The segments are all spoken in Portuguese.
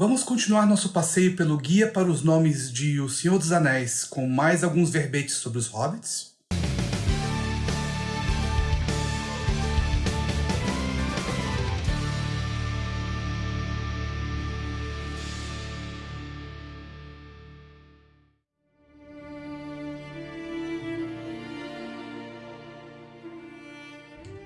Vamos continuar nosso passeio pelo Guia para os Nomes de O Senhor dos Anéis, com mais alguns verbetes sobre os hobbits?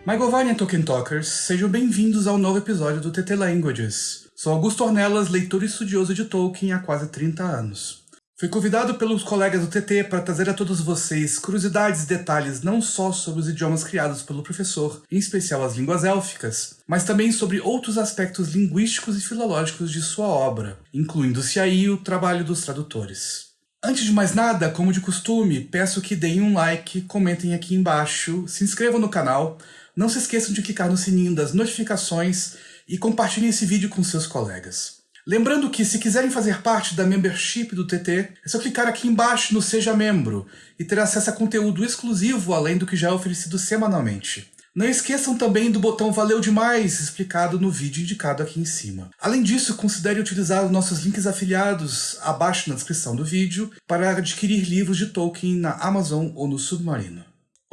My Govanian Tolkien Talkers, sejam bem-vindos ao novo episódio do TT Languages. Sou Augusto Ornelas, leitor e estudioso de Tolkien há quase 30 anos. Fui convidado pelos colegas do TT para trazer a todos vocês curiosidades e detalhes não só sobre os idiomas criados pelo professor, em especial as línguas élficas, mas também sobre outros aspectos linguísticos e filológicos de sua obra, incluindo-se aí o trabalho dos tradutores. Antes de mais nada, como de costume, peço que deem um like, comentem aqui embaixo, se inscrevam no canal, não se esqueçam de clicar no sininho das notificações e compartilhem esse vídeo com seus colegas. Lembrando que se quiserem fazer parte da membership do TT, é só clicar aqui embaixo no Seja Membro e ter acesso a conteúdo exclusivo além do que já é oferecido semanalmente. Não esqueçam também do botão Valeu Demais, explicado no vídeo indicado aqui em cima. Além disso, considere utilizar os nossos links afiliados abaixo na descrição do vídeo para adquirir livros de Tolkien na Amazon ou no Submarino.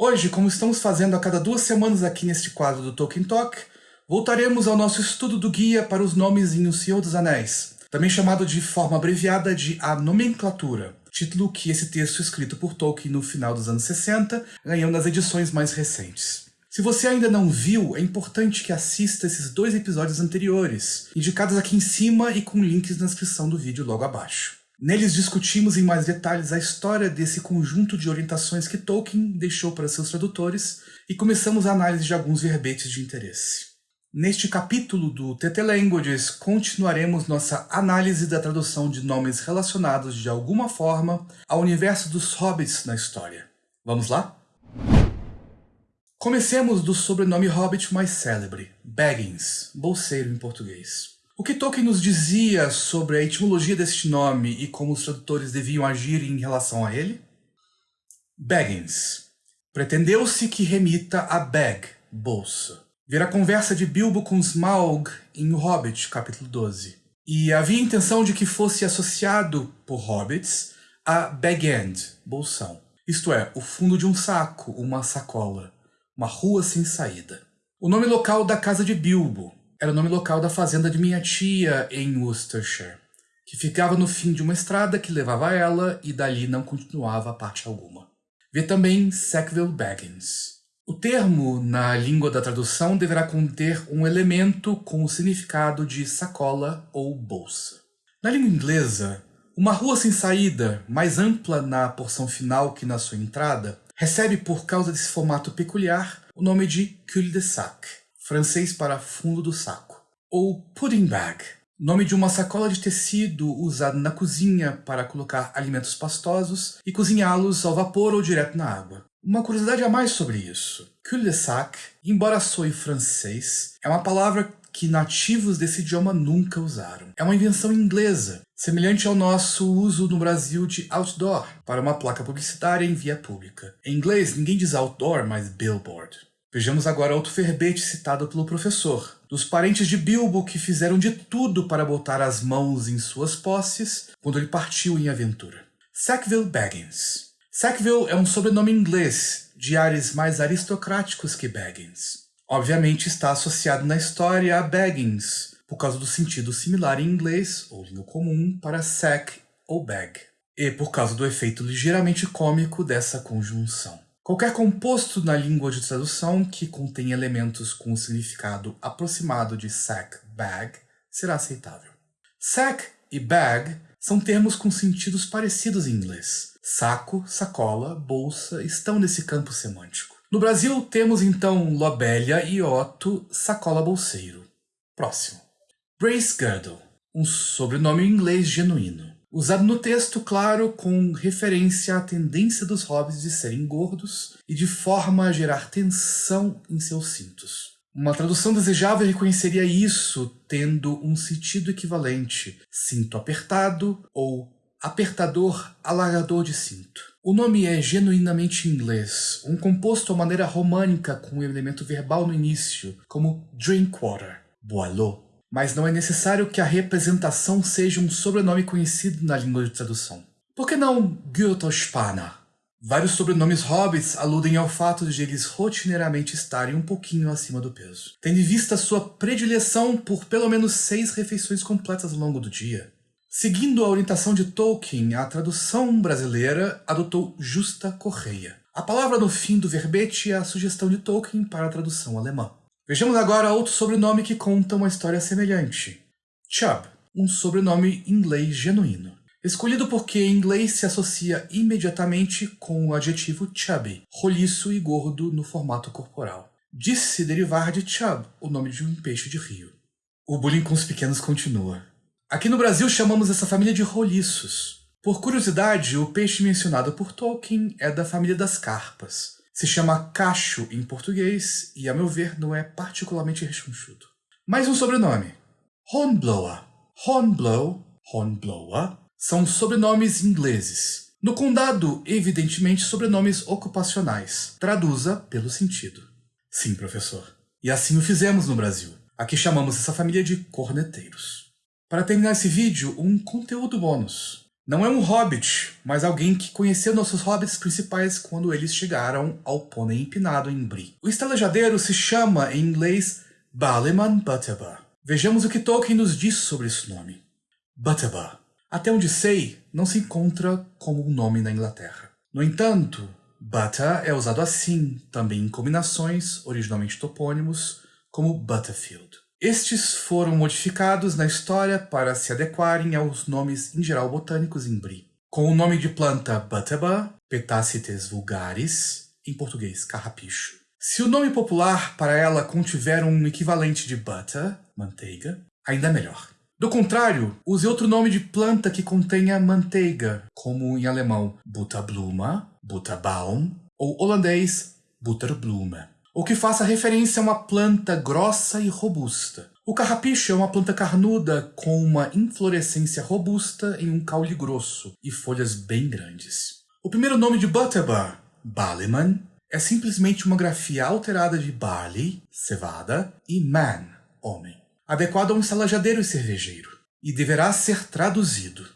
Hoje, como estamos fazendo a cada duas semanas aqui neste quadro do Tolkien Talk, voltaremos ao nosso estudo do guia para os nomes em O Senhor dos Anéis, também chamado de forma abreviada de A Nomenclatura, título que esse texto escrito por Tolkien no final dos anos 60 ganhou nas edições mais recentes. Se você ainda não viu, é importante que assista esses dois episódios anteriores, indicados aqui em cima e com links na descrição do vídeo logo abaixo. Neles discutimos em mais detalhes a história desse conjunto de orientações que Tolkien deixou para seus tradutores e começamos a análise de alguns verbetes de interesse. Neste capítulo do TT Languages, continuaremos nossa análise da tradução de nomes relacionados de alguma forma ao universo dos hobbits na história. Vamos lá? Comecemos do sobrenome hobbit mais célebre, Baggins, bolseiro em português. O que Tolkien nos dizia sobre a etimologia deste nome e como os tradutores deviam agir em relação a ele? Baggins. Pretendeu-se que remita a bag, bolsa. Ver a conversa de Bilbo com Smaug em O Hobbit, capítulo 12. E havia intenção de que fosse associado por hobbits a bag-end, bolsão. Isto é, o fundo de um saco, uma sacola, uma rua sem saída. O nome local da casa de Bilbo, era o nome local da fazenda de minha tia em Worcestershire, que ficava no fim de uma estrada que levava a ela e dali não continuava a parte alguma. Vê também Sackville Baggins. O termo, na língua da tradução, deverá conter um elemento com o significado de sacola ou bolsa. Na língua inglesa, uma rua sem saída, mais ampla na porção final que na sua entrada, recebe por causa desse formato peculiar o nome de cul-de-sac francês para fundo do saco. Ou pudding bag, nome de uma sacola de tecido usada na cozinha para colocar alimentos pastosos e cozinhá-los ao vapor ou direto na água. Uma curiosidade a mais sobre isso. Cul-de-sac, embora soe francês, é uma palavra que nativos desse idioma nunca usaram. É uma invenção inglesa, semelhante ao nosso uso no Brasil de outdoor, para uma placa publicitária em via pública. Em inglês, ninguém diz outdoor, mas billboard. Vejamos agora outro verbete citado pelo professor, dos parentes de Bilbo que fizeram de tudo para botar as mãos em suas posses quando ele partiu em aventura. Sackville Baggins. Sackville é um sobrenome inglês, de ares mais aristocráticos que Baggins. Obviamente está associado na história a Baggins, por causa do sentido similar em inglês, ou língua comum, para sack ou bag, e por causa do efeito ligeiramente cômico dessa conjunção. Qualquer composto na língua de tradução que contém elementos com o significado aproximado de sack, bag, será aceitável. Sack e bag são termos com sentidos parecidos em inglês. Saco, sacola, bolsa estão nesse campo semântico. No Brasil, temos então lobelia e otto, sacola bolseiro. Próximo. Brace Girdle, um sobrenome inglês genuíno. Usado no texto, claro, com referência à tendência dos hobbits de serem gordos e de forma a gerar tensão em seus cintos. Uma tradução desejável reconheceria isso tendo um sentido equivalente, cinto apertado ou apertador alargador de cinto. O nome é genuinamente inglês, um composto à maneira românica com um elemento verbal no início, como drink water, boileau. Mas não é necessário que a representação seja um sobrenome conhecido na língua de tradução. Por que não Gyotospanna? Vários sobrenomes hobbits aludem ao fato de eles rotineiramente estarem um pouquinho acima do peso, tendo em vista sua predileção por pelo menos seis refeições completas ao longo do dia. Seguindo a orientação de Tolkien, a tradução brasileira adotou Justa Correia. A palavra no fim do verbete é a sugestão de Tolkien para a tradução alemã. Vejamos agora outro sobrenome que conta uma história semelhante. Chubb, um sobrenome inglês genuíno escolhido porque em inglês se associa imediatamente com o adjetivo chubby, roliço e gordo no formato corporal. Disse-se derivar de chub, o nome de um peixe de rio. O bullying com os pequenos continua. Aqui no Brasil chamamos essa família de roliços. Por curiosidade, o peixe mencionado por Tolkien é da família das carpas. Se chama cacho em português e, a meu ver, não é particularmente rechonchudo. Mais um sobrenome. Hornblower. Hornblow, Hornblower, são sobrenomes ingleses. No condado, evidentemente, sobrenomes ocupacionais. Traduza pelo sentido. Sim, professor. E assim o fizemos no Brasil. Aqui chamamos essa família de corneteiros. Para terminar esse vídeo, um conteúdo bônus. Não é um hobbit, mas alguém que conheceu nossos hobbits principais quando eles chegaram ao pônei empinado em Bri. O estalejadeiro se chama, em inglês, Ballyman Butterbur. Vejamos o que Tolkien nos diz sobre esse nome. Butterbur até onde sei, não se encontra como um nome na Inglaterra. No entanto, Butter é usado assim, também em combinações, originalmente topônimos, como Butterfield. Estes foram modificados na história para se adequarem aos nomes em geral botânicos em Brie. Com o nome de planta Butterbur, Petacites vulgaris, em português carrapicho. Se o nome popular para ela contiver um equivalente de butter, manteiga, ainda é melhor. Do contrário, use outro nome de planta que contenha manteiga, como em alemão Butterbluma, Butterbaum, ou holandês Butterblume, ou que faça referência a uma planta grossa e robusta. O carrapicho é uma planta carnuda com uma inflorescência robusta em um caule grosso e folhas bem grandes. O primeiro nome de Butterbur, Ballyman, é simplesmente uma grafia alterada de barley, cevada, e man, homem adequado a um estalajadeiro e cervejeiro, e deverá ser traduzido.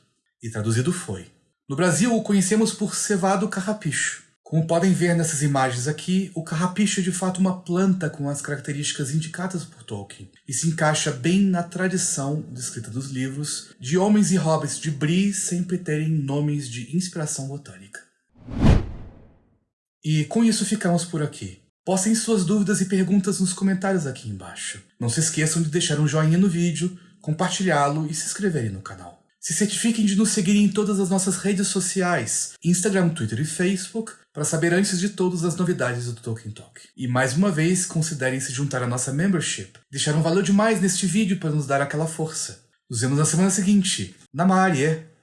E traduzido foi. No Brasil, o conhecemos por cevado carrapicho. Como podem ver nessas imagens aqui, o carrapicho é de fato uma planta com as características indicadas por Tolkien, e se encaixa bem na tradição descrita dos livros de homens e hobbits de Bree sempre terem nomes de inspiração botânica. E com isso ficamos por aqui. Postem suas dúvidas e perguntas nos comentários aqui embaixo. Não se esqueçam de deixar um joinha no vídeo, compartilhá-lo e se inscreverem no canal. Se certifiquem de nos seguir em todas as nossas redes sociais, Instagram, Twitter e Facebook, para saber antes de todas as novidades do Tolkien Talk. E mais uma vez, considerem se juntar à nossa membership. Deixaram valeu demais neste vídeo para nos dar aquela força. Nos vemos na semana seguinte. Namarie!